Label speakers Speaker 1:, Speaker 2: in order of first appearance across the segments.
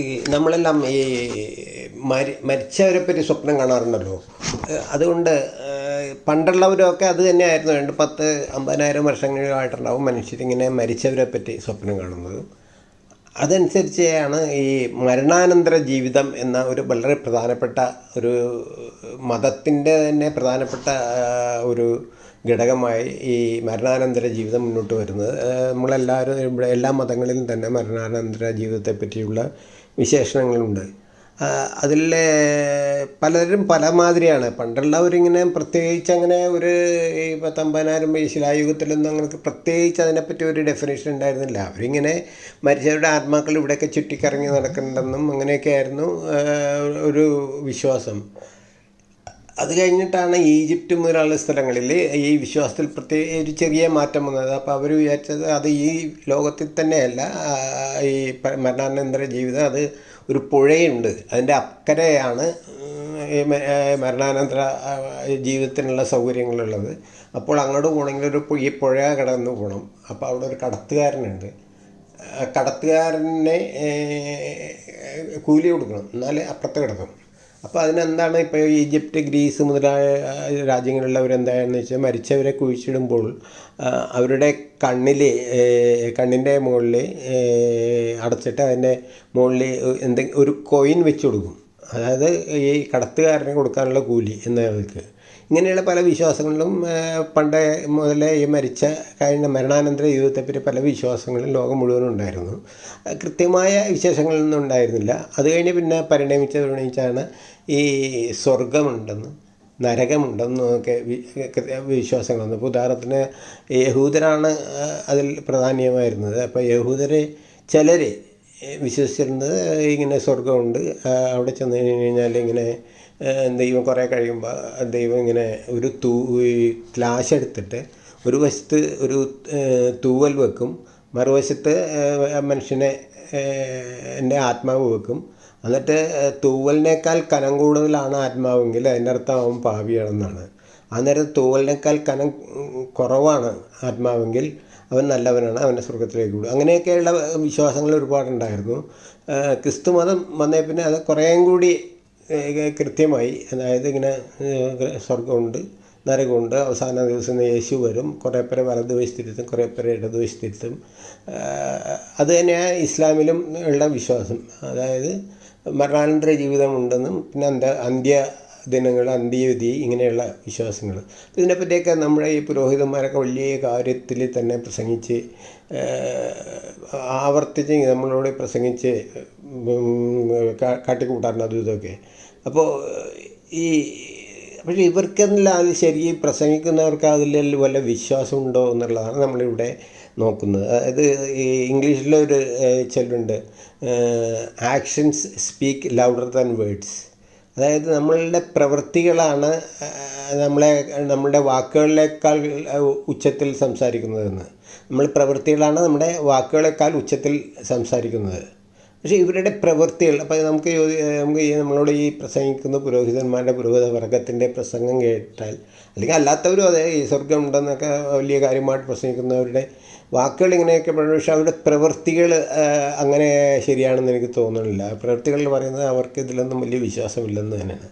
Speaker 1: ഈ നമ്മളെല്ലാം ഈ മരി മരിച്ചവരെ പറ്റി സ്വപ്നം കാണാറുണ്ടല്ലോ. അതുകൊണ്ട് പണ്ടുള്ളവരൊക്കെ അത് തന്നെയായിരുന്നു. രണ്ട് പത്ത് അമ്പതിനായിരം വർഷങ്ങളിലായിട്ടുണ്ടാവും മനുഷ്യരിങ്ങനെ മരിച്ചവരെ പറ്റി സ്വപ്നം കാണുന്നത്. അതനുസരിച്ചാണ് ഈ മരണാനന്തര ജീവിതം എന്ന ഒരു വളരെ പ്രധാനപ്പെട്ട ഒരു മതത്തിന്റെ തന്നെ പ്രധാനപ്പെട്ട ഒരു ഘടകമായി ഈ മരണാനന്തര ജീവിതം മുന്നോട്ട് വരുന്നത്. നമ്മളെല്ലാവരും ഇവിടെ എല്ലാ മതങ്ങളിലും തന്നെ മരണാനന്തര ജീവിതത്തെ പറ്റിയുള്ള വിശേഷണങ്ങളുണ്ട്. അതിലെ പലരും പല മാതിരിയാണ് പണ്ടുള്ളവരിങ്ങനെ പ്രത്യേകിച്ച് അങ്ങനെ ഒരു ഈ പത്തമ്പതിനായിരം ശിലായുഗത്തിലൊന്നും അങ്ങനെ പ്രത്യേകിച്ച് അതിനെപ്പറ്റി ഒരു ഡെഫിനേഷൻ ഉണ്ടായിരുന്നില്ല. അവരിങ്ങനെ മരിച്ചവരുടെ ആത്മാക്കൾ ഇവിടെയൊക്കെ ചുറ്റിക്കറങ്ങി നടക്കുന്നുണ്ടെന്നും അങ്ങനെയൊക്കെ ആയിരുന്നു ഒരു വിശ്വാസം. അത് കഴിഞ്ഞിട്ടാണ് ഈജിപ്റ്റ് മുതലുള്ള സ്ഥലങ്ങളിൽ ഈ വിശ്വാസത്തിൽ പ്രത്യേക ഒരു ചെറിയ മാറ്റം വന്നത്. അപ്പോൾ അവർ വിചാരിച്ചത് അത് ഈ ലോകത്തിൽ തന്നെയല്ല ഈ മരണാനന്തര ജീവിതം അത് ഒരു പുഴയുണ്ട്. അതിന്റെ അക്കരെയാണ് മരണാനന്തര ജീവിതത്തിനുള്ള സൗകര്യങ്ങളുള്ളത്. അപ്പോൾ അങ്ങോട്ട് പോകണമെങ്കിൽ ഒരു ഈ പുഴ കടന്നു പോകണം. അപ്പോൾ അവിടെ ഒരു കടത്തുകാരനുണ്ട്. കടത്തുകാരനെ കൂലി കൊടുക്കണം. എന്നാലേ അപ്പുറത്ത് കിടക്കും അപ്പോൾ അതിനെന്താണ് ഇപ്പോൾ ഈജിപ്റ്റ് ഗ്രീസ് മുതലായ രാജ്യങ്ങളിലുള്ളവരെന്തായെന്ന് വെച്ചാൽ മരിച്ചവരെ കുഴിച്ചിടുമ്പോൾ അവരുടെ കണ്ണിൽ കണ്ണിന്റെ മുകളിൽ അടച്ചിട്ട് അതിന്റെ മുകളിൽ എന്തെങ്കിലും ഒരു കോയിൻ വെച്ച് കൊടുക്കും. അതായത് ഈ കടത്തുകാരന് കൊടുക്കാനുള്ള കൂലി എന്നവർക്ക് ഇങ്ങനെയുള്ള പല വിശ്വാസങ്ങളിലും പണ്ടേ മുതലേ ഈ മരിച്ച കഴിഞ്ഞ മരണാനന്തര ജീവിതത്തെപ്പറ്റി പല വിശ്വാസങ്ങളും ലോകം മുഴുവനും ഉണ്ടായിരുന്നു. കൃത്യമായ വിശേഷങ്ങളൊന്നും ഉണ്ടായിരുന്നില്ല. അത് കഴിഞ്ഞ് പിന്നെ പരിണമിച്ച് പരിണമിച്ചാണ് ഈ സ്വർഗമുണ്ടെന്ന് നരകമുണ്ടെന്നൊക്കെ വിശ്വാസങ്ങൾ വന്നു ഇപ്പോൾ ഉദാഹരണത്തിന് യഹൂദരാണ് അതിൽ പ്രധാനമായിരുന്നത്. അപ്പോൾ യഹൂദരെ ചിലർ വിശ്വസിച്ചിരുന്നത് ഇങ്ങനെ സ്വർഗമുണ്ട് അവിടെ ചെന്ന് കഴിഞ്ഞ് കഴിഞ്ഞാൽ ഇങ്ങനെ ദൈവം കുറേ കഴിയുമ്പോൾ ദൈവം ഇങ്ങനെ ഒരു തൂ ഈ എടുത്തിട്ട് ഒരു വശത്ത് ഒരു തൂവൽ വെക്കും മറുവശത്ത് മനുഷ്യനെ എന്റെ ആത്മാവ് വെക്കും. എന്നിട്ട് തൂവലിനേക്കാൾ കനം കൂടുതലാണ് ആത്മാവെങ്കിൽ അതിന്റെ അർത്ഥം അവൻ പാവിയാണെന്നാണ് അന്നേരം തൂവലിനേക്കാൾ കനം കുറവാണ് ആത്മാവെങ്കിൽ അവൻ നല്ലവനാണ് അവന്റെ സ്വർഗത്തിലേക്ക് വിടും അങ്ങനെയൊക്കെയുള്ള വിശ്വാസങ്ങൾ ഒരുപാടുണ്ടായിരുന്നു. ക്രിസ്തു മതം വന്നേ പിന്നെ അത് കുറേയും കൂടി കൃത്യമായി അതായത് ഇങ്ങനെ സ്വർഗമുണ്ട് നരകമുണ്ട് അവസാന ദിവസം യേശു വരും കുറേ പേരെ വലതുവശത്തിരുത്തും കുറേ പേരെ ഇടതുവശത്തിരുത്തും അത് തന്നെയാണ് ഇസ്ലാമിലും ഉള്ള വിശ്വാസം. അതായത് മരണാനന്തര ജീവിതമുണ്ടെന്നും പിന്നെ അന്ത അന്ത്യ ദിനങ്ങൾ അന്ത്യവിധി ഇങ്ങനെയുള്ള വിശ്വാസങ്ങൾ. ഇതിനെപ്പറ്റിയൊക്കെ നമ്മുടെ ഈ പുരോഹിതന്മാരൊക്കെ വലിയ കാര്യത്തിൽ തന്നെ പ്രസംഗിച്ച് ആവർത്തിച്ച് നമ്മളോട് പ്രസംഗിച്ച് കാട്ടിക്കൂട്ടാറുണ്ട് അതും ഇതൊക്കെ അപ്പോൾ ഈ പക്ഷേ ഇവർക്കെന്നല്ല അത് ശരി പ്രസംഗിക്കുന്നവർക്ക് അതിൽ വല്ല വിശ്വാസമുണ്ടോ എന്നുള്ളതാണ് നമ്മളിവിടെ നോക്കുന്നത്. അതായത് ഈ ഇംഗ്ലീഷിലൊരു ചൊല്ലുണ്ട് actions speak louder than words അതായത് നമ്മളുടെ പ്രവൃത്തികളാണ് നമ്മളെ നമ്മളുടെ വാക്കുകളിലേക്കാൾ ഉച്ചത്തിൽ സംസാരിക്കുന്നതെന്ന്. നമ്മൾ പ്രവൃത്തികളാണ് നമ്മുടെ വാക്കുകളേക്കാൾ ഉച്ചത്തിൽ സംസാരിക്കുന്നത്. പക്ഷേ ഇവരുടെ പ്രവൃത്തികൾ അപ്പോൾ നമുക്ക് നമുക്ക് ഈ നമ്മളോട് ഈ പ്രസംഗിക്കുന്ന പുരോഹിതന്മാരുടെ പുരോഹിത വർഗത്തിന്റെ പ്രസംഗം കേട്ടാൽ അല്ലെങ്കിൽ അല്ലാത്തവരും അതെ ഈ സ്വർഗം ഉണ്ടെന്നൊക്കെ വലിയ കാര്യമായിട്ട് പ്രസംഗിക്കുന്നവരുടെ വാക്കുകൾ ഇങ്ങനെയൊക്കെ പറയുന്നത് പക്ഷേ അവരുടെ പ്രവൃത്തികൾ അങ്ങനെ ശരിയാണെന്ന് എനിക്ക് തോന്നുന്നില്ല. പ്രവൃത്തികളിൽ പറയുന്നത് അവർക്ക് ഇതിലൊന്നും വലിയ വിശ്വാസമില്ലെന്ന് തന്നെയാണ്.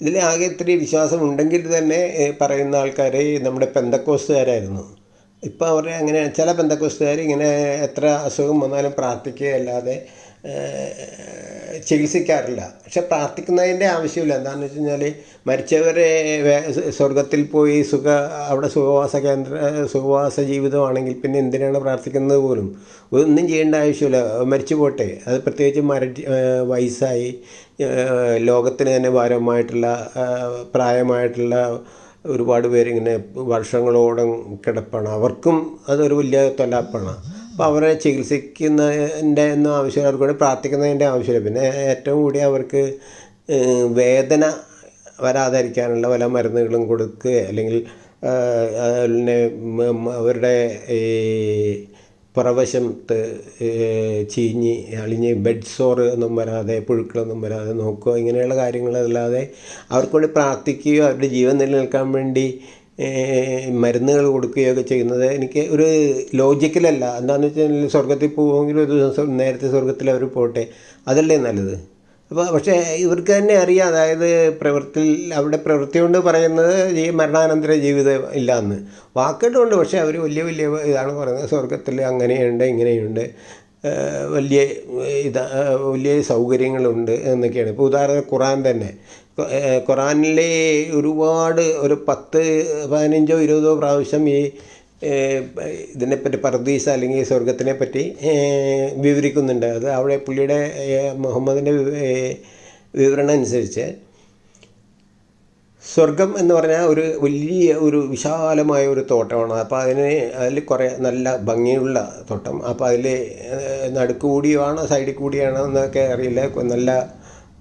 Speaker 1: ഇതിൽ ആകെ ഇത്തിരി വിശ്വാസം ഉണ്ടെങ്കിൽ തന്നെ പറയുന്ന ആൾക്കാരെ നമ്മുടെ പെന്തക്കോസ്തുകാരായിരുന്നു. ഇപ്പോൾ അവരെ അങ്ങനെ ചില പെന്തക്കോസ്തുകാർ ഇങ്ങനെ എത്ര അസുഖം വന്നാലും പ്രാർത്ഥിക്കുകയല്ലാതെ ഏഹ്, ചികിത്സിക്കാറില്ല. പക്ഷെ പ്രാർത്ഥിക്കുന്നതിന്റെ ആവശ്യമില്ല. എന്താണെന്ന് വെച്ച് കഴിഞ്ഞാൽ മരിച്ചവരെ സ്വർഗത്തിൽ പോയി സുഖ അവിടെ സുഖവാസ കേന്ദ്ര സുഖവാസ ജീവിതമാണെങ്കിൽ പിന്നെ എന്തിനാണ് പ്രാർത്ഥിക്കുന്നത് പോലും? ഒന്നും ചെയ്യേണ്ട ആവശ്യമില്ല. മരിച്ചു പോട്ടെ. അത് പ്രത്യേകിച്ച് മര വയസ്സായി. ലോകത്തിന് തന്നെ ഭാരമായിട്ടുള്ള പ്രായമായിട്ടുള്ള ഒരുപാട് പേരിങ്ങനെ വർഷങ്ങളോളം കിടപ്പാണ്. അവർക്കും അതൊരു വലിയ തൊലാപ്പാണ്. അപ്പോൾ അവരെ ചികിത്സിക്കുന്നതിന്റെ ഒന്നും ആവശ്യമില്ല അവർക്ക് വേണ്ടി പ്രാർത്ഥിക്കുന്നതിന്റെ ആവശ്യമില്ല. പിന്നെ ഏറ്റവും കൂടി അവർക്ക് വേദന വരാതിരിക്കാനുള്ള പല മരുന്നുകളും കൊടുക്കുക അല്ലെങ്കിൽ അവരുടെ ഈ പുറവശത്ത് ചീഞ്ഞ് അളിഞ്ഞ് ബെഡ് സോറ് ഒന്നും വരാതെ പുഴുക്കളൊന്നും വരാതെ നോക്കുക ഇങ്ങനെയുള്ള കാര്യങ്ങളല്ലാതെ അവർക്ക് വേണ്ടി പ്രാർത്ഥിക്കുകയോ അവരുടെ ജീവൻ നിലനിൽക്കാൻ വേണ്ടി മരുന്നുകൾ കൊടുക്കുകയൊക്കെ ചെയ്യുന്നത് എനിക്ക് ഒരു ലോജിക്കലല്ല. എന്താണെന്ന് വെച്ചാൽ സ്വർഗത്തിൽ പോകുമെങ്കിൽ ഒരു ദിവസം നേരത്തെ സ്വർഗത്തിൽ അവർ പോട്ടെ. അതല്ലേ നല്ലത്? അപ്പോൾ പക്ഷേ ഇവർക്ക് തന്നെ അറിയാം. അതായത് പ്രവൃത്തിയിൽ അവിടെ പ്രവൃത്തി കൊണ്ട് പറയുന്നത് ഈ മരണാനന്തര ജീവിതം ഇല്ല എന്ന് പക്ഷേ അവർ വലിയ വലിയ ഇതാണ് പറയുന്നത്. സ്വർഗത്തിൽ അങ്ങനെയുണ്ട് ഇങ്ങനെയുണ്ട്. വലിയ ഇതാ വലിയ സൗകര്യങ്ങളുണ്ട് എന്നൊക്കെയാണ്. ഇപ്പോൾ ഉദാഹരണം ഖുറാൻ തന്നെ. ഖുറാനിലെ ഒരുപാട് ഒരു പത്ത് പതിനഞ്ചോ ഇരുപതോ പ്രാവശ്യം ഈ ഇതിനെപ്പറ്റി പർദീസ് അല്ലെങ്കിൽ സ്വർഗത്തിനെ പറ്റി വിവരിക്കുന്നുണ്ട്. അത് അവിടെ പുള്ളിയുടെ മുഹമ്മദിന്റെ വിവരണം അനുസരിച്ച് സ്വർഗം എന്ന് പറഞ്ഞാൽ ഒരു വലിയ ഒരു വിശാലമായ ഒരു തോട്ടമാണ്. അപ്പോൾ അതിന് അതിൽ കുറേ നല്ല ഭംഗിയുള്ള തോട്ടം. അപ്പോൾ അതിൽ നടുക്ക് കൂടിയാണോ സൈഡിൽ കൂടിയാണോ എന്നൊക്കെ അറിയില്ല. നല്ല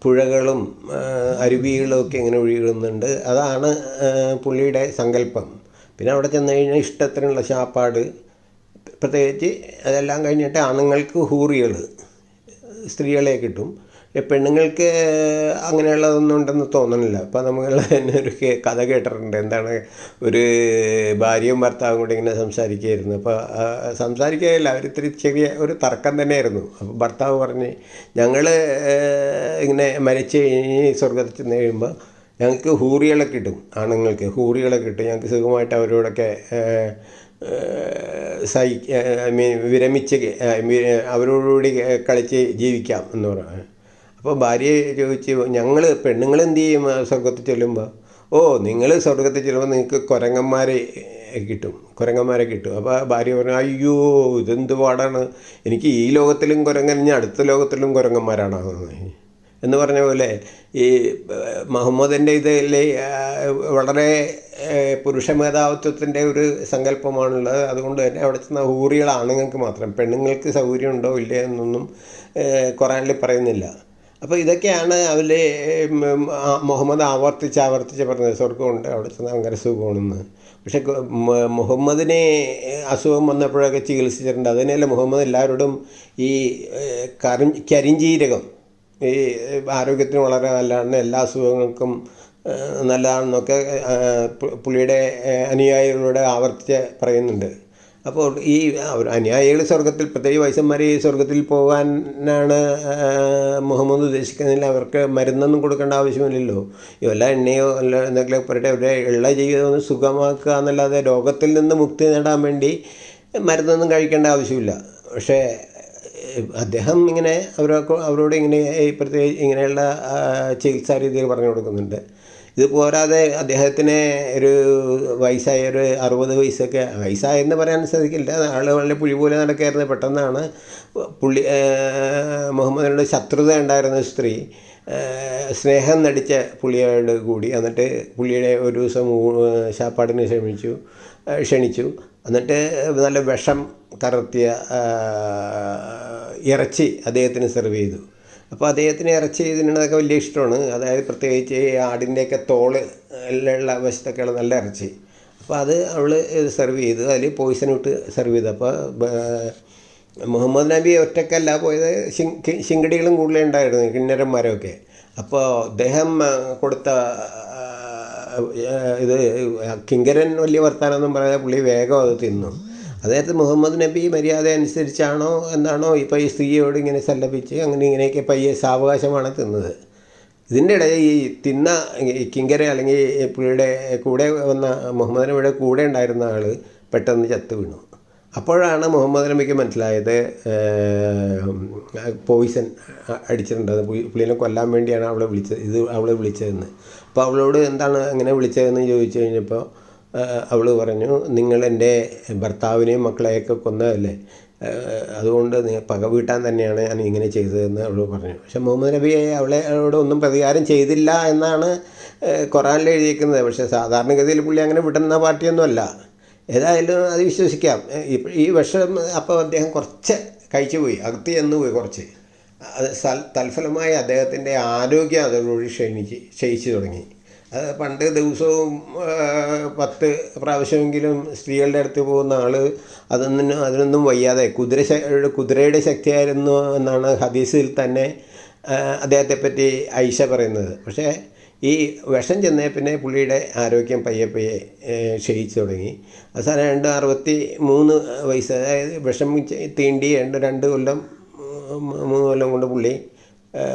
Speaker 1: പുഴകളും അരുവികളും ഒക്കെ ഇങ്ങനെ ഒഴുകുന്നുണ്ട്. അതാണ് പുള്ളിയുടെ സങ്കല്പം. പിന്നെ അവിടെ ചെന്ന് കഴിഞ്ഞാൽ ഇഷ്ടത്തിനുള്ള ശാപ്പാട് പ്രത്യേകിച്ച് അതെല്ലാം കഴിഞ്ഞിട്ട് ആണുങ്ങൾക്ക് ഹൂറികൾ സ്ത്രീകളെ കിട്ടും. പെണ്ണുങ്ങൾക്ക് അങ്ങനെയുള്ളതൊന്നും ഉണ്ടെന്ന് തോന്നണില്ല. അപ്പോൾ നമ്മൾ തന്നെ ഒരു കഥ കേട്ടിട്ടുണ്ട്. എന്താണ് ഒരു ഭാര്യയും ഭർത്താവും കൂടി ഇങ്ങനെ സംസാരിക്കുകയായിരുന്നു. അപ്പോൾ സംസാരിക്കുകയല്ല അവർ ഇത്തിരി ചെറിയ ഒരു തർക്കം തന്നെയായിരുന്നു. അപ്പോൾ ഭർത്താവ് പറഞ്ഞ് ഞങ്ങൾ ഇങ്ങനെ മരിച്ചു കഴിഞ്ഞ് സ്വർഗത്തിൽ ചെന്ന് കഴിയുമ്പോൾ ഞങ്ങൾക്ക് ഹൂറികളെ കിട്ടും ആണുങ്ങൾക്ക് ഹൂറികളെ കിട്ടും ഞങ്ങൾക്ക് സുഖമായിട്ട് അവരോടൊക്കെ സഹി ഐ മീൻ വിരമിച്ച് അവരോടുകൂടി കളിച്ച് ജീവിക്കാം എന്ന് പറഞ്ഞു. അപ്പോൾ ഭാര്യയെ ചോദിച്ചു ഞങ്ങൾ പെണ്ണുങ്ങൾ എന്ത് ചെയ്യും സ്വർഗത്തിൽ ചെല്ലുമ്പോൾ ഓ നിങ്ങൾ സ്വർഗത്തിൽ ചെല്ലുമ്പോൾ നിങ്ങൾക്ക് കുരങ്ങന്മാരെ കിട്ടും കുരങ്ങന്മാരെ കിട്ടും. അപ്പോൾ ഭാര്യ പറഞ്ഞു അയ്യോ ഇതെന്ത് പാടാണ്? എനിക്ക് ഈ ലോകത്തിലും കുരങ്ങൻ ഇനി അടുത്ത ലോകത്തിലും കുരങ്ങന്മാരാണോ എന്ന് പറഞ്ഞ പോലെ ഈ മുഹമ്മദിന്റെ ഇതിൽ വളരെ പുരുഷ മേധാവിത്വത്തിന്റെ ഒരു സങ്കല്പമാണുള്ളത്. അതുകൊണ്ട് തന്നെ അവിടെ ചെന്ന ഹൂറികൾ ആണുങ്ങൾക്ക് മാത്രം. പെണ്ണുങ്ങൾക്ക് സൗകര്യം ഉണ്ടോ ഇല്ലേ എന്നൊന്നും ഖുറാനിൽ പറയുന്നില്ല. അപ്പോൾ ഇതൊക്കെയാണ് അതിൽ മുഹമ്മദ് ആവർത്തിച്ച് ആവർത്തിച്ച് പറഞ്ഞത്. സ്വർഗമുണ്ട് അവിടെ ചെന്നാൽ ഭയങ്കര സുഖമാണെന്ന്. പക്ഷെ മുഹമ്മദിനെ അസുഖം വന്നപ്പോഴൊക്കെ ചികിത്സിച്ചിട്ടുണ്ട്. അതിനല്ല മുഹമ്മദ് എല്ലാവരോടും ഈ കരി ഈ ആരോഗ്യത്തിന് വളരെ നല്ലതാണ്. എല്ലാ അസുഖങ്ങൾക്കും നല്ലതാണെന്നൊക്കെ പുള്ളിയുടെ അനുയായികളോട് ആവർത്തിച്ച് പറയുന്നുണ്ട്. അപ്പോൾ ഈ അനുയായികൾ സ്വർഗത്തിൽ പ്രത്യേകിച്ച് വയസ്സന്മാർ ഈ സ്വർഗത്തിൽ പോകാനാണ് മുഹമ്മദ് ഉദ്ദേശിക്കുന്നില്ല അവർക്ക് മരുന്നൊന്നും കൊടുക്കേണ്ട ആവശ്യമില്ലല്ലോ. വല്ല എണ്ണയോ അല്ല എന്തെങ്കിലും പറയട്ടെ അവരുടെ ഉള്ള ജീവിതം സുഖമാക്കുക എന്നല്ലാതെ രോഗത്തിൽ നിന്ന് മുക്തി നേടാൻ വേണ്ടി മരുന്നൊന്നും കഴിക്കേണ്ട ആവശ്യമില്ല. പക്ഷേ അദ്ദേഹം ഇങ്ങനെ അവരൊക്കെ അവരോട് ഇങ്ങനെ പ്രത്യേകിച്ച് ഇങ്ങനെയുള്ള ചികിത്സാ രീതികൾ പറഞ്ഞു കൊടുക്കുന്നുണ്ട്. ഇത് പോരാതെ അദ്ദേഹത്തിന് ഒരു വയസ്സായ ഒരു അറുപത് വയസ്സൊക്കെ വയസ്സായെന്ന് പറയാൻ സാധിക്കില്ല. ആൾ വളരെ പുഴി പോലെ നടക്കായിരുന്നു. പെട്ടെന്നാണ് പുള്ളി മുഹമ്മദിനോട് ശത്രുത ഉണ്ടായിരുന്ന സ്ത്രീ സ്നേഹം നടിച്ച പുള്ളിയോട് കൂടി. എന്നിട്ട് പുള്ളിയുടെ ഒരു ദിവസം ശാപ്പാടിന് ക്ഷമിച്ചു ക്ഷണിച്ചു. എന്നിട്ട് നല്ല വിഷം കറത്തിയ ഇറച്ചി അദ്ദേഹത്തിന് സെർവ് ചെയ്തു. അപ്പോൾ അദ്ദേഹത്തിന് ഇറച്ചി ഇതിനൊക്കെ വലിയ ഇഷ്ടമാണ്. അതായത് പ്രത്യേകിച്ച് ഈ ആടിന്റെയൊക്കെ തോൾ ഉള്ള വശത്തൊക്കെയുള്ള നല്ല ഇറച്ചി. അപ്പോൾ അത് അവൾ സെർവ് ചെയ്തു. അതിൽ പോയിസൺ ഇട്ട് സെർവ് ചെയ്തു. അപ്പോൾ മുഹമ്മദ് നബി ഒറ്റക്കല്ല പോയത്. ശിങ്കടികളും കൂടുതലേ ഉണ്ടായിരുന്നു കിന്നരന്മാരൊക്കെ. അപ്പോൾ അദ്ദേഹം കൊടുത്ത ഇത് കിങ്കരൻ വലിയ വർത്താനമൊന്നും പറയാതെ പുള്ളി വേഗം അത് തിന്നു. അതായത് മുഹമ്മദ് നബി മര്യാദ അനുസരിച്ചാണോ എന്നാണോ ഇപ്പോൾ ഈ സ്ത്രീയോട് ഇങ്ങനെ സല്ലപിച്ച് അങ്ങനെ ഇങ്ങനെയൊക്കെ പയ്യെ സാവകാശമാണ് തിന്നത്. ഇതിന്റെ ഇടയിൽ ഈ തിന്ന കിങ്കര അല്ലെങ്കിൽ പുഴയുടെ കൂടെ വന്ന മുഹമ്മദ് നബിയുടെ കൂടെ ഉണ്ടായിരുന്ന ആൾ പെട്ടെന്ന് ചത്തു വീണു. അപ്പോഴാണ് മുഹമ്മദ് നബിക്ക് മനസ്സിലായത് പോയിസൺ അടിച്ചിട്ടുണ്ട് പുള്ളിനെ കൊല്ലാൻ വേണ്ടിയാണ് അവളെ വിളിച്ചത് ഇത് അവളെ വിളിച്ചതെന്ന്. അപ്പോൾ അവളോട് എന്താണ് അങ്ങനെ വിളിച്ചതെന്ന് ചോദിച്ചു കഴിഞ്ഞപ്പോൾ അവൾ പറഞ്ഞു നിങ്ങൾ എന്റെ ഭർത്താവിനെയും മക്കളെയൊക്കെ കൊന്നതല്ലേ? അതുകൊണ്ട് പക വീട്ടാൻ തന്നെയാണ് ഞാൻ ഇങ്ങനെ ചെയ്തതെന്ന് അവൾ പറഞ്ഞു. പക്ഷെ മുഹമ്മദ് നബിയെ അവളെ അവളോട് ഒന്നും പ്രതികാരം ചെയ്തില്ല എന്നാണ് ഖുറാനിൽ എഴുതിയിരിക്കുന്നത്. പക്ഷേ സാധാരണഗതിയിൽ പുള്ളി അങ്ങനെ വിടുന്ന പാർട്ടിയൊന്നുമല്ല. ഏതായാലും അത് വിശ്വസിക്കാം. ഈ വർഷം അപ്പോൾ അദ്ദേഹം കുറച്ച് കഴിച്ചു പോയി അകത്ത് ചെന്ന് പോയി കുറച്ച്. അത് തൽഫലമായി അദ്ദേഹത്തിന്റെ ആരോഗ്യം അതോടുകൂടി ക്ഷയിച്ച് ക്ഷയിച്ചു തുടങ്ങി. അത് പണ്ട് ദിവസവും പത്ത് പ്രാവശ്യമെങ്കിലും സ്ത്രീകളുടെ അടുത്ത് പോകുന്ന ആൾ അതൊന്നും അതിനൊന്നും വയ്യാതെ കുതിര കുതിരയുടെ ശക്തിയായിരുന്നു എന്നാണ് ഹദീസിൽ തന്നെ അദ്ദേഹത്തെ പറ്റി ഐഷ പറയുന്നത്. പക്ഷേ ഈ വിഷം ചെന്നേ പിന്നെ പുള്ളിയുടെ ആരോഗ്യം പയ്യെ പയ്യെ ക്ഷയിച്ചു തുടങ്ങി. അവസാനം രണ്ട് അറുപത്തി മൂന്ന് വയസ്സ് അതായത് വിഷം തീണ്ടി രണ്ട് രണ്ട് കൊല്ലം മൂന്ന് കൊല്ലം കൊണ്ട് പുള്ളി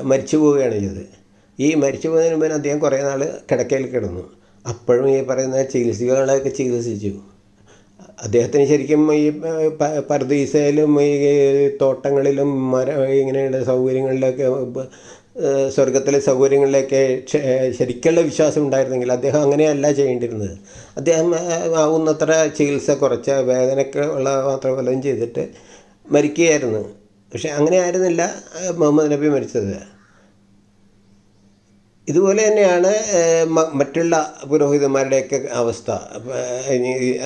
Speaker 1: മരിച്ചു പോവുകയാണ് ചെയ്തത്. ഈ മരിച്ചു പോകുന്നതിന് മുമ്പ് അദ്ദേഹം കുറേ നാൾ കിടക്കയിൽ കിടന്നു. അപ്പോഴും ഈ പറയുന്ന ചികിത്സകളൊക്കെ ചികിത്സിച്ചു. അദ്ദേഹത്തിന് ശരിക്കും ഈ പർദീസയിലും ഈ തോട്ടങ്ങളിലും മര ഇങ്ങനെയുള്ള സൗകര്യങ്ങളിലൊക്കെ സ്വർഗത്തിലെ സൗകര്യങ്ങളിലൊക്കെ ശരിക്കുള്ള വിശ്വാസം ഉണ്ടായിരുന്നെങ്കിൽ അദ്ദേഹം അങ്ങനെയല്ല ചെയ്യേണ്ടിരുന്നത് അദ്ദേഹം ആവുന്നത്ര ചികിത്സ കുറച്ച് വേദനയ്ക്ക് ഉള്ള മാത്രം വല്ലതും ചെയ്തിട്ട് മരിക്കുകയായിരുന്നു. പക്ഷെ അങ്ങനെ ആയിരുന്നില്ല മുഹമ്മദ് നബി മരിച്ചത്. ഇതുപോലെ തന്നെയാണ് മറ്റുള്ള പുരോഹിതന്മാരുടെയൊക്കെ അവസ്ഥ.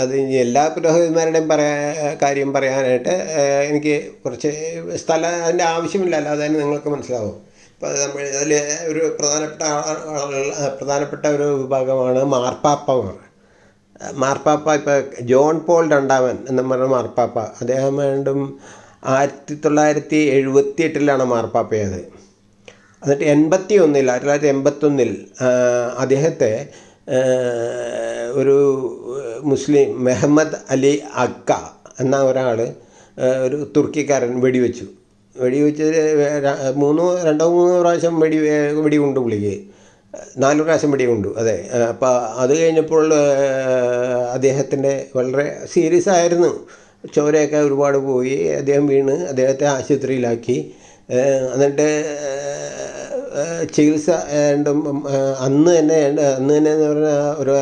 Speaker 1: അത് ഇനി എല്ലാ പുരോഹിതന്മാരുടെയും പറയാ കാര്യം പറയാനായിട്ട് എനിക്ക് കുറച്ച് സ്ഥലം അതിന്റെ ആവശ്യമില്ല. അല്ലാതെ തന്നെ നിങ്ങൾക്ക് മനസ്സിലാവും. ഇപ്പോൾ നമ്മൾ അതിൽ ഒരു പ്രധാനപ്പെട്ട പ്രധാനപ്പെട്ട ഒരു വിഭാഗമാണ് മാർപ്പാപ്പമാർ മാർപ്പാപ്പ ഇപ്പോൾ ജോൺ പോൾ രണ്ടാമൻ എന്ന് പറഞ്ഞ മാർപ്പാപ്പ. അദ്ദേഹം വീണ്ടും ആയിരത്തി തൊള്ളായിരത്തി എഴുപത്തി എട്ടിലാണ് മാർപ്പാപ്പയത് എന്നിട്ട് എൺപത്തി ഒന്നിൽ ആയിരത്തി തൊള്ളായിരത്തി എൺപത്തൊന്നിൽ അദ്ദേഹത്തെ ഒരു മുസ്ലിം മെഹമ്മദ് അലി അക്ക എന്ന ഒരാൾ ഒരു തുർക്കിക്കാരൻ വെടിവെച്ചു. വെടിവെച്ച് മൂന്നോ രണ്ടോ മൂന്നോ പ്രാവശ്യം വെടി വെടി കൊണ്ട് പുള്ളിക്ക്. നാല് പ്രാവശ്യം വെടികൊണ്ടു അതെ. അപ്പോൾ അത് കഴിഞ്ഞപ്പോൾ അദ്ദേഹത്തിന്റെ വളരെ സീരിയസ് ആയിരുന്നു. ചോരയൊക്കെ ഒരുപാട് പോയി അദ്ദേഹം വീണ് അദ്ദേഹത്തെ ആശുപത്രിയിലാക്കി. എന്നിട്ട് ചികിത്സ അന്ന് തന്നെ അന്ന് തന്നെ എന്ന് പറഞ്ഞാൽ ഒരു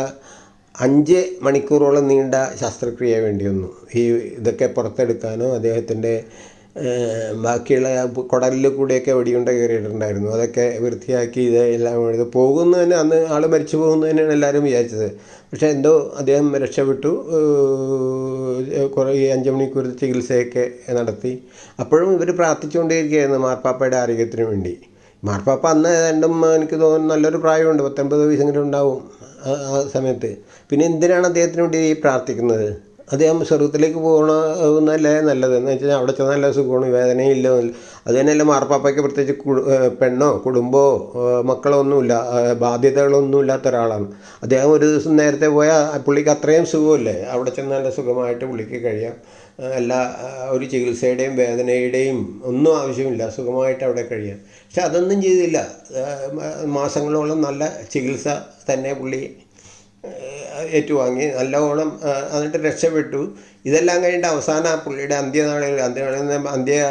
Speaker 1: അഞ്ച് മണിക്കൂറോളം നീണ്ട ശസ്ത്രക്രിയ വേണ്ടി വന്നു. ഈ ഇതൊക്കെ പുറത്തെടുക്കാനോ അദ്ദേഹത്തിന്റെ ബാക്കിയുള്ള കുടലിൽ കൂടെയൊക്കെ വെടിയുണ്ട കയറിയിട്ടുണ്ടായിരുന്നു. അതൊക്കെ വൃത്തിയാക്കി ഇത് എല്ലാം എഴുതി പോകുന്നു തന്നെ അന്ന് ആൾ മരിച്ചു പോകുന്നു തന്നെയാണ് എല്ലാവരും വിചാരിച്ചത്. പക്ഷേ എന്തോ അദ്ദേഹം രക്ഷപ്പെട്ടു. കുറേ ഈ അഞ്ച് മണിക്കൂർ ചികിത്സയൊക്കെ നടത്തി. അപ്പോഴും ഇവർ പ്രാർത്ഥിച്ചുകൊണ്ടേയിരിക്കുകയായിരുന്നു മാർപ്പാപ്പയുടെ ആരോഗ്യത്തിന് വേണ്ടി. മാർപ്പാപ്പ അന്ന് ഏതാണ്ടും എനിക്ക് തോന്നുന്നു നല്ലൊരു പ്രായമുണ്ട്. പത്തൊൻപത് വയസ്സെങ്കിലും ഉണ്ടാവും ആ സമയത്ത്. പിന്നെ എന്തിനാണ് അദ്ദേഹത്തിന് വേണ്ടി ഈ പ്രാർത്ഥിക്കുന്നത്? അദ്ദേഹം സ്വർഗത്തിലേക്ക് പോകണമെന്നല്ലേ നല്ലത്? എന്ന് വെച്ചാൽ അവിടെ ചെന്നാൽ നല്ല സുഖമാണ് വേദനയില്ല. അത് തന്നെയല്ല മാർപ്പാപ്പയ്ക്ക് പ്രത്യേകിച്ച് പെണ്ണോ കുടുംബമോ മക്കളോ ഒന്നുമില്ല ബാധ്യതകളൊന്നും ഇല്ലാത്ത ഒരാളാണ്. അദ്ദേഹം ഒരു ദിവസം നേരത്തെ പോയാൽ പുള്ളിക്ക് അത്രയും സുഖമല്ലേ? അവിടെ ചെന്നാൽ നല്ല സുഖമായിട്ട് പുള്ളിക്ക് കഴിയാം. എല്ലാ ഒരു ചികിത്സയുടെയും വേദനയുടെയും ഒന്നും ആവശ്യമില്ല. സുഖമായിട്ട് അവിടെ കഴിയാം. പക്ഷെ അതൊന്നും ചെയ്തില്ല. മാസങ്ങളോളം നല്ല ചികിത്സ തന്നെ പുള്ളി ഏറ്റുവാങ്ങി. നല്ലവണ്ണം എന്നിട്ട് രക്ഷപ്പെട്ടു. ഇതെല്ലാം കഴിഞ്ഞിട്ട് അവസാന പുള്ളിയുടെ അന്ത്യനാളിൽ അന്ത്യനാളിൽ അന്ത്യ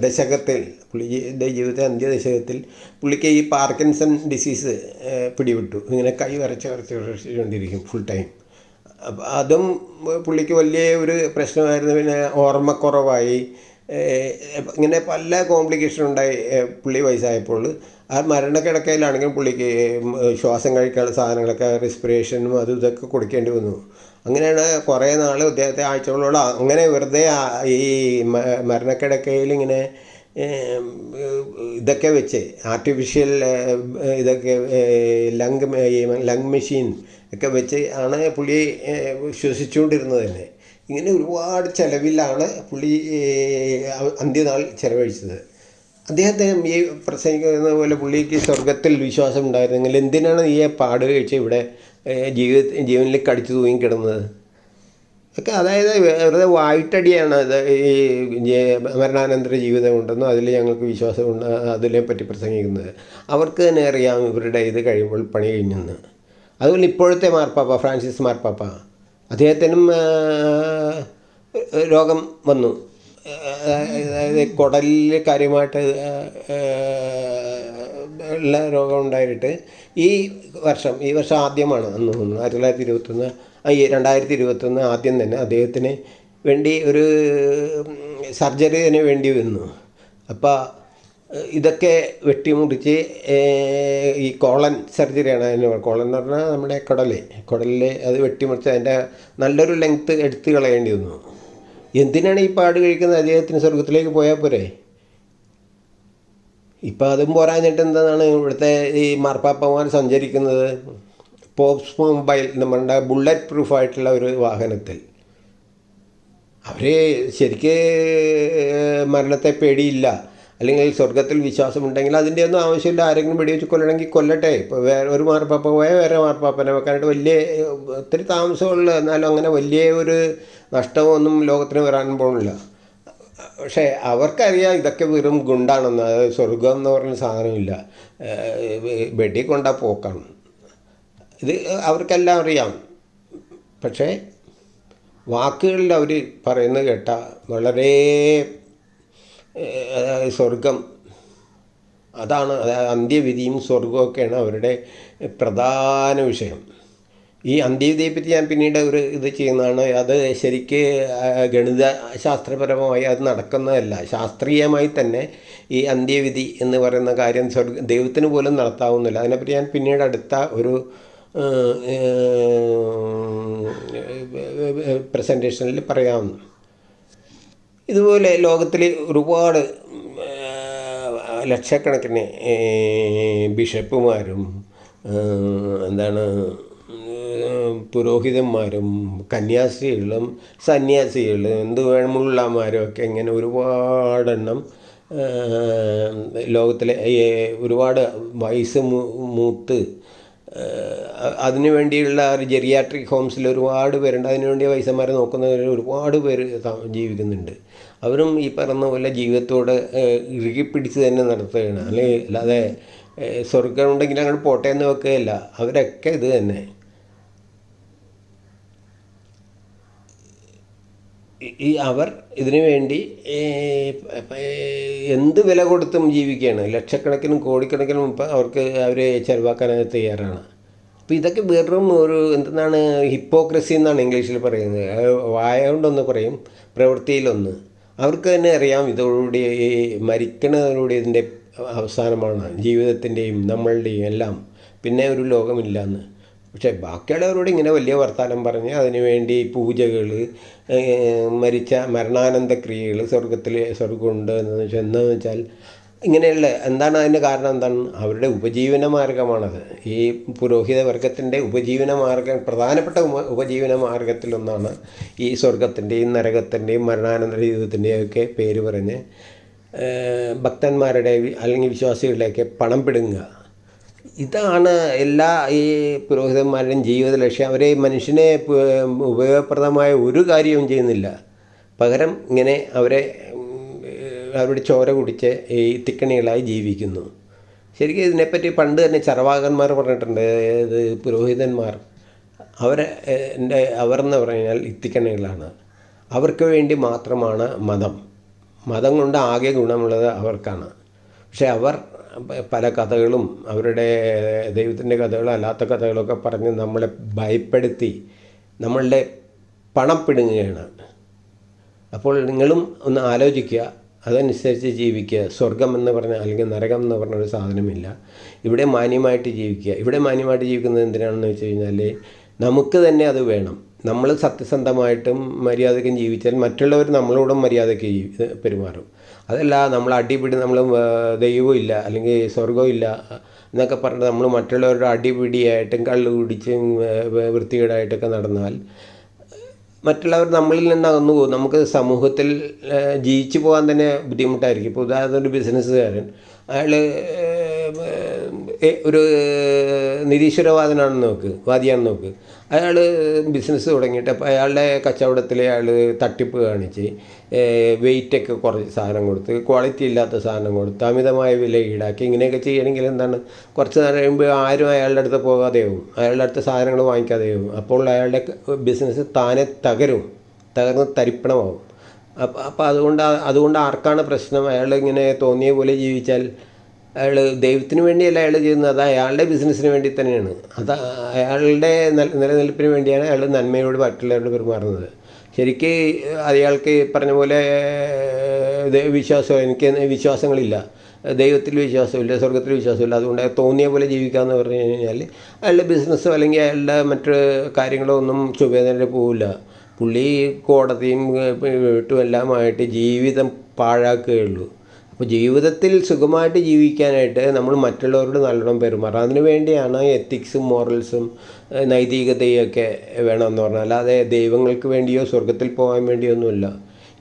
Speaker 1: ദശകത്തിൽ പുള്ളി ജീവിതത്തെ അന്ത്യദശകത്തിൽ പുള്ളിക്ക് ഈ പാർക്കിൻസൺ ഡിസീസ് പിടിവിട്ടു ഇങ്ങനെ കൈ വരച്ച് വരച്ച് വരച്ചുകൊണ്ടിരിക്കും ഫുൾ ടൈം. അതും പുള്ളിക്ക് വലിയ ഒരു പ്രശ്നമായിരുന്നു. പിന്നെ ഓർമ്മക്കുറവായി ഇങ്ങനെ പല കോംപ്ലിക്കേഷൻ ഉണ്ടായി പുള്ളി വയസ്സായപ്പോൾ. ആ മരണക്കിടക്കയിലാണെങ്കിലും പുള്ളിക്ക് ശ്വാസം കഴിക്കാനുള്ള സാധനങ്ങളൊക്കെ റെസ്പിറേഷനും അതും ഇതൊക്കെ കൊടുക്കേണ്ടി വന്നു. അങ്ങനെയാണ് കുറേ നാൾ അദ്ദേഹത്തെ ആഴ്ചകളോളം അങ്ങനെ വെറുതെ ഈ മരണക്കിടക്കയിൽ ഇങ്ങനെ ഇതൊക്കെ വെച്ച് ആർട്ടിഫിഷ്യൽ ഇതൊക്കെ ലങ് ലങ് മെഷീൻ ഒക്കെ വെച്ച് ആണ് പുള്ളി ശ്വസിച്ചുകൊണ്ടിരുന്നത് തന്നെ ഇങ്ങനെ ഒരുപാട് ചിലവിലാണ് പുള്ളി അന്ത്യനാൾ ചിലവഴിച്ചത്. അദ്ദേഹത്തെ ഈ പ്രസംഗിക്കുന്ന പോലെ പുള്ളിക്ക് സ്വർഗത്തിൽ വിശ്വാസം ഉണ്ടായിരുന്നെങ്കിൽ എന്തിനാണ് ഈ പാട് കഴിച്ച് ഇവിടെ ജീവിത ജീവനിൽ കടിച്ചു തൂങ്ങിക്കിടുന്നത് ഒക്കെ അതായത് വെറുതെ വായിട്ടടിയാണ് അത് ഈ മരണാനന്തര ജീവിതമുണ്ടെന്നും അതിൽ ഞങ്ങൾക്ക് വിശ്വാസമുണ്ട് അതിനെ പറ്റി പ്രസംഗിക്കുന്നത്. അവർക്ക് തന്നെ അറിയാം ഇവരുടെ ഇത് കഴിയുമ്പോൾ പണി കഴിഞ്ഞെന്ന്. അതുപോലെ ഇപ്പോഴത്തെ മാർപ്പാപ്പ ഫ്രാൻസിസ് മാർപ്പാപ്പ അദ്ദേഹത്തിനും രോഗം വന്നു. അതായത് കുടലിൽ കാര്യമായിട്ട് ഉള്ള രോഗം ഉണ്ടായിട്ട് ഈ വർഷം ഈ വർഷം ആദ്യമാണ് അന്ന് ആയിരത്തി തൊള്ളായിരത്തി ഇരുപത്തൊന്ന് ഈ രണ്ടായിരത്തി ഇരുപത്തൊന്ന് ആദ്യം തന്നെ അദ്ദേഹത്തിന് വേണ്ടി ഒരു സർജറിന് വേണ്ടി വന്നു. അപ്പോൾ ഇതൊക്കെ വെട്ടിമുറിച്ച് ഏഹ്, ഈ കോളൻ സർജറിയാണ് അതിന്. കോളൻ എന്ന് പറഞ്ഞാൽ നമ്മുടെ കുടൽ കുടലിൽ അത് വെട്ടിമുറിച്ച് അതിന്റെ നല്ലൊരു ലെങ്ത്ത് എടുത്ത് കളയേണ്ടി വന്നു. എന്തിനാണ് ഈ പാട് കഴിക്കുന്നത്? അദ്ദേഹത്തിന് സ്വർഗത്തിലേക്ക് പോയാൽ പോരെ? ഇപ്പം അതും പോരാഞ്ഞിട്ട് എന്താണ് ഇവിടുത്തെ ഈ മാർപ്പാപ്പമാർ സഞ്ചരിക്കുന്നത്? പോപ്സ് മൊബൈൽ നമ്മളുടെ ബുള്ളറ്റ് പ്രൂഫായിട്ടുള്ള ഒരു വാഹനത്തിൽ. അവർ ശരിക്ക് മരണത്തെ പേടിയില്ല. അല്ലെങ്കിൽ സ്വർഗത്തിൽ വിശ്വാസമുണ്ടെങ്കിൽ അതിന്റെ ഒന്നും ആവശ്യമില്ല. ആരെങ്കിലും വെടിവെച്ച് കൊല്ലണമെങ്കിൽ കൊല്ലട്ടെ. ഇപ്പോൾ വേറെ ഒരു മാർപ്പാപ്പ പോയാൽ വേറെ മാർപ്പാപ്പനെ വെക്കാനായിട്ട് വലിയ ഒത്തിരി താമസമുള്ള എന്നാലും അങ്ങനെ വലിയ ഒരു നഷ്ടമൊന്നും ലോകത്തിന് വരാൻ പോകുന്നില്ല. പക്ഷേ അവർക്കറിയാം ഇതൊക്കെ വെറും ഗുണ്ടാണെന്ന്. അതായത് സ്വർഗം എന്ന് പറഞ്ഞ സാധനമില്ല. വെടി കൊണ്ട പോക്കാണ്. ഇത് അവർക്കെല്ലാം അറിയാം. പക്ഷേ വാക്കുകളിൽ അവർ പറയുന്നത് കേട്ട വളരെ സ്വർഗം അതാണ് അന്ത്യവിധിയും സ്വർഗമൊക്കെയാണ് അവരുടെ പ്രധാന വിഷയം. ഈ അന്ത്യവിധിയെ പറ്റി ഞാൻ പിന്നീട് ഒരു ഇത് ചെയ്യുന്നതാണ്. അത് ശരിക്ക് ഗണിത ശാസ്ത്രപരമായി അത് നടക്കുന്നതല്ല. ശാസ്ത്രീയമായി തന്നെ ഈ അന്ത്യവിധി എന്ന് പറയുന്ന കാര്യം സ്വർഗ ദൈവത്തിന് പോലും നടത്താവുന്നില്ല. അതിനെപ്പറ്റി ഞാൻ പിന്നീട് അടുത്ത ഒരു പ്രസന്റേഷനിൽ പറയാവുന്നു. ഇതുപോലെ ലോകത്തിൽ ഒരുപാട് ലക്ഷക്കണക്കിന് ബിഷപ്പുമാരും എന്താണ് പുരോഹിതന്മാരും കന്യാസ്ത്രീകളും സന്യാസികളും എന്ത് വേണമുള്ളമാരും ഒക്കെ ഇങ്ങനെ ഒരുപാടെണ്ണം ലോകത്തിലെ ഒരുപാട് വയസ്സ് മൂത്ത് അതിനു വേണ്ടിയുള്ള ഒരു ജെറിയാട്രിക് ഹോംസിൽ ഒരുപാട് പേരുണ്ട്. അതിനുവേണ്ടി വയസ്സന്മാരെ നോക്കുന്നവർ ഒരുപാട് പേര് ജീവിക്കുന്നുണ്ട്. അവരും ഈ പറഞ്ഞ പോലെ ജീവിതത്തോടെ ഇറുകിപ്പിടിച്ച് തന്നെ നടത്തുകയാണ്. അല്ലെങ്കിൽ അല്ലാതെ സ്വർഗം ഉണ്ടെങ്കിൽ അങ്ങോട്ട് പോട്ടെ എന്ന് വെക്കുകയല്ല. അവരൊക്കെ ഇത് തന്നെ. ഈ- അവർ ഇതിനു വേണ്ടി എന്ത് വില കൊടുത്തും ജീവിക്കുകയാണ്. ലക്ഷക്കണക്കിനും കോടിക്കണക്കിനും ഇപ്പം അവർക്ക് അവരെ ചിലവാക്കാനായിട്ട് തയ്യാറാണ്. അപ്പം ഇതൊക്കെ വെറും ഒരു എന്താണ് ഹിപ്പോക്രസി എന്നാണ് ഇംഗ്ലീഷിൽ പറയുന്നത്. വായ കൊണ്ടൊന്ന് പറയും പ്രവൃത്തിയിലൊന്ന്. അവർക്ക് തന്നെ അറിയാം ഇതോടുകൂടി ഈ മരിക്കണതോടുകൂടി ഇതിന്റെ അവസാനമാണ്. ജീവിതത്തിന്റെയും നമ്മളുടെയും എല്ലാം. പിന്നെ ഒരു ലോകമില്ല എന്ന് പക്ഷേ ബാക്കിയുള്ളവരോട് ഇങ്ങനെ വലിയ വർത്തമാനം പറഞ്ഞ് അതിനുവേണ്ടി പൂജകൾ മരിച്ച മരണാനന്ത ക്രിയകൾ സ്വർഗത്തിൽ സ്വർഗമുണ്ട് എന്ന് വെച്ചാൽ എന്താണെന്ന് വെച്ചാൽ ഇങ്ങനെയുള്ള എന്താണ് അതിന്റെ കാരണം എന്താണ്? അവരുടെ ഉപജീവന മാർഗമാണത്. ഈ പുരോഹിത വർഗത്തിന്റെ ഉപജീവന മാർഗം പ്രധാനപ്പെട്ട ഉപ ഉപജീവന മാർഗത്തിലൊന്നാണ് ഈ സ്വർഗത്തിന്റെയും നരകത്തിന്റെയും മരണാനന്തര ജീവിതത്തിന്റെയും ഒക്കെ പേര് പറഞ്ഞ് ഭക്തന്മാരുടെ അല്ലെങ്കിൽ വിശ്വാസികളുടെയൊക്കെ പണം പിടുങ്ങുക. ഇതാണ് എല്ലാ ഈ പുരോഹിതന്മാരുടെയും ജീവിത ലക്ഷ്യം. അവരെ മനുഷ്യനെ ഉപയോഗപ്രദമായ ഒരു കാര്യവും ചെയ്യുന്നില്ല. പകരം ഇങ്ങനെ അവരെ അവരുടെ ചോര കുടിച്ച് ഈ തിക്കണികളായി ജീവിക്കുന്നു. ശരിക്കും ഇതിനെപ്പറ്റി പണ്ട് തന്നെ ചർവാകന്മാർ പറഞ്ഞിട്ടുണ്ട് ഇത് പുരോഹിതന്മാർ. അവരെ എന്റെ അവർ എന്ന് പറഞ്ഞാൽ ഇത്തിക്കണികളാണ്. അവർക്ക് വേണ്ടി മാത്രമാണ് മതം. മതം കൊണ്ട് ആകെ ഗുണമുള്ളത് അവർക്കാണ്. പക്ഷേ അവർ പല കഥകളും അവരുടെ ദൈവത്തിന്റെ കഥകളും അല്ലാത്ത കഥകളൊക്കെ പറഞ്ഞ് നമ്മളെ ഭയപ്പെടുത്തി നമ്മളുടെ പണം പിടുങ്ങുകയാണ്. അപ്പോൾ നിങ്ങളും ഒന്ന് ആലോചിക്കുക. അതനുസരിച്ച് ജീവിക്കുക. സ്വർഗം എന്ന് പറഞ്ഞ അല്ലെങ്കിൽ നരകം എന്ന് പറഞ്ഞ ഒരു സാധനമില്ല. ഇവിടെ മാന്യമായിട്ട് ജീവിക്കുക. ഇവിടെ മാന്യമായിട്ട് ജീവിക്കുന്നത് എന്തിനാണെന്ന് വെച്ച് കഴിഞ്ഞാൽ നമുക്ക് തന്നെ അത് വേണം. നമ്മൾ സത്യസന്ധമായിട്ടും മര്യാദയ്ക്കും ജീവിച്ചാൽ മറ്റുള്ളവർ നമ്മളോടും മര്യാദയ്ക്ക് പെരുമാറും. അതല്ല നമ്മൾ അടിപിടി നമ്മൾ ദൈവവും ഇല്ല അല്ലെങ്കിൽ സ്വർഗവും ഇല്ല എന്നൊക്കെ പറഞ്ഞിട്ട് നമ്മൾ മറ്റുള്ളവരുടെ അടിപിടിയായിട്ടും കള്ളു കുടിച്ചും വൃത്തികേടായിട്ടൊക്കെ നടന്നാൽ മറ്റുള്ളവർ നമ്മളിൽ നിന്ന് അകന്നു പോകും. നമുക്ക് സമൂഹത്തിൽ ജീവിച്ചു പോകാൻ തന്നെ ബുദ്ധിമുട്ടായിരിക്കും. ഇപ്പോൾ ഉദാഹരണത്തിന് ഒരു ബിസിനസ്സുകാരൻ അയാൾ ഒരു നിരീശ്വരവാദനാണെന്ന് നോക്ക് വാദിയാണെന്ന് നോക്ക്. അയാൾ ബിസിനസ് തുടങ്ങിയിട്ട് അപ്പോൾ അയാളുടെ കച്ചവടത്തിൽ അയാൾ തട്ടിപ്പ് കാണിച്ച് വെയിറ്റൊക്കെ കുറച്ച് സാധനം കൊടുത്ത് ക്വാളിറ്റി ഇല്ലാത്ത സാധനം കൊടുത്ത് അമിതമായ വില ഈടാക്കി ഇങ്ങനെയൊക്കെ ചെയ്യണമെങ്കിൽ എന്താണ്? കുറച്ച് നേരം കഴിയുമ്പോൾ ആരും അയാളുടെ അടുത്ത് പോകാതെയാവും അയാളുടെ അടുത്ത് സാധനങ്ങൾ വാങ്ങിക്കാതെയാവും അപ്പോൾ അയാളുടെ ബിസിനസ് താനെ തകരും തകർന്ന് തരിപ്പണമാവും. അപ്പം അപ്പം അതുകൊണ്ട് അതുകൊണ്ട് ആർക്കാണ് പ്രശ്നം? അയാൾ ഇങ്ങനെ തോന്നിയ പോലെ ജീവിച്ചാൽ അയാൾ ദൈവത്തിന് വേണ്ടിയല്ല അയാൾ ചെയ്യുന്നത്. അത് അയാളുടെ ബിസിനസ്സിന് വേണ്ടി തന്നെയാണ്. അത് അയാളുടെ നില- നിലനിൽപ്പിന് വേണ്ടിയാണ് അയാൾ നന്മയോട് മറ്റുള്ളവരോട് പെരുമാറുന്നത് ശരിക്ക് അയാൾക്ക് പറഞ്ഞ പോലെ വിശ്വാസം എനിക്ക് വിശ്വാസങ്ങളില്ല. ദൈവത്തിൽ വിശ്വാസമില്ല സ്വർഗത്തിൽ വിശ്വാസമില്ല. അതുകൊണ്ട് തോന്നിയ പോലെ ജീവിക്കാമെന്ന് പറഞ്ഞു കഴിഞ്ഞാൽ അയാളുടെ ബിസിനസ്സോ അല്ലെങ്കിൽ അയാളുടെ മറ്റ് കാര്യങ്ങളോ ഒന്നും ചുവേദന പോവില്ല. പുള്ളി കോടതിയും വീട്ടും എല്ലാമായിട്ട് ജീവിതം പാഴാക്കുകയുള്ളൂ അപ്പോൾ ജീവിതത്തിൽ സുഖമായിട്ട് ജീവിക്കാനായിട്ട് നമ്മൾ മറ്റുള്ളവരോട് നല്ലോണം പെരുമാറണം. അതിന് വേണ്ടിയാണ് എത്തിക്സും മോറൽസും നൈതികതയും നൈതികതയൊക്കെ വേണമെന്ന് പറഞ്ഞാൽ. അല്ലാതെ ദൈവങ്ങൾക്ക് വേണ്ടിയോ സ്വർഗത്തിൽ പോകാൻ വേണ്ടിയോ ഒന്നുമില്ല.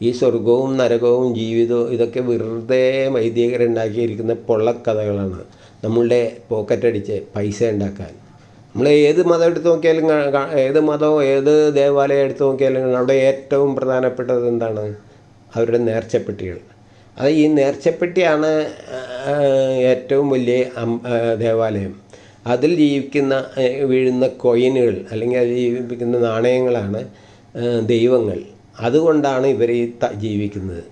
Speaker 1: ഈ സ്വർഗവും നരകവും ജീവിതവും ഇതൊക്കെ വെറുതെ വൈദികരുണ്ടാക്കിയിരിക്കുന്ന പൊള്ളക്കഥകളാണ്. നമ്മളുടെ പോക്കറ്റടിച്ച് പൈസ ഉണ്ടാക്കാൻ. നമ്മൾ ഏത് മതം എടുത്ത് നോക്കിയാലും ഏത് മതവും ഏത് ദേവാലയം എടുത്ത് നോക്കിയാലും അവിടെ ഏറ്റവും പ്രധാനപ്പെട്ടത് എന്താണ്? അവരുടെ നേർച്ചപ്പെട്ടികൾ. അത് ഈ നേർച്ചപ്പെട്ടിയാണ് ഏറ്റവും വലിയ ദേവാലയം. അതിൽ ജീവിക്കുന്ന വീഴുന്ന കൊയിനുകൾ അല്ലെങ്കിൽ അതിൽ ജീവിക്കുന്ന നാണയങ്ങളാണ് ദൈവങ്ങൾ. അതുകൊണ്ടാണ് ഇവർ ഈ ജീവിക്കുന്നത്.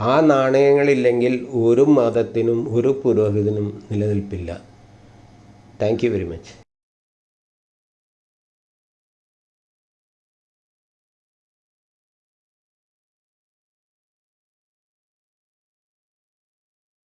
Speaker 1: ആ നാണയങ്ങളില്ലെങ്കിൽ ഒരു മതത്തിനും ഒരു പുരോഹിതനും നിലനിൽപ്പില്ല. Thank you very much.